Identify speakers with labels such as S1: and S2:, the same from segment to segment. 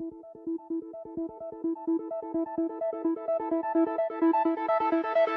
S1: Thank you.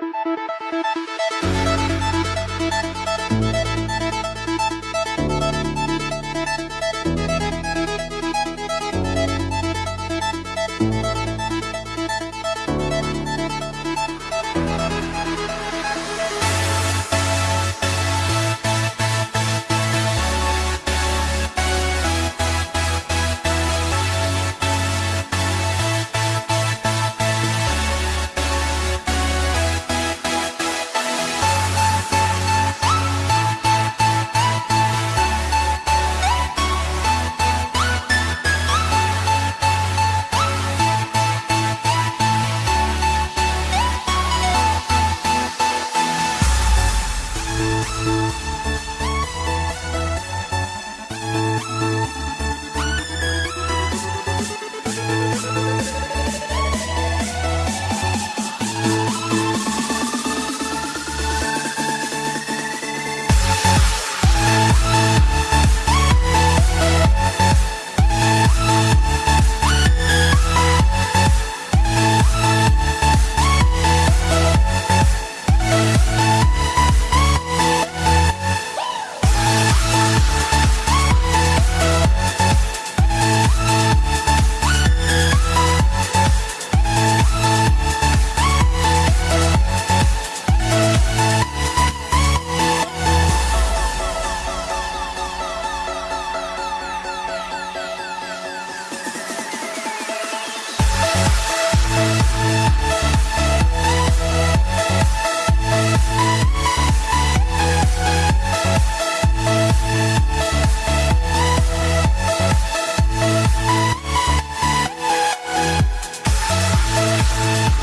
S1: Bye.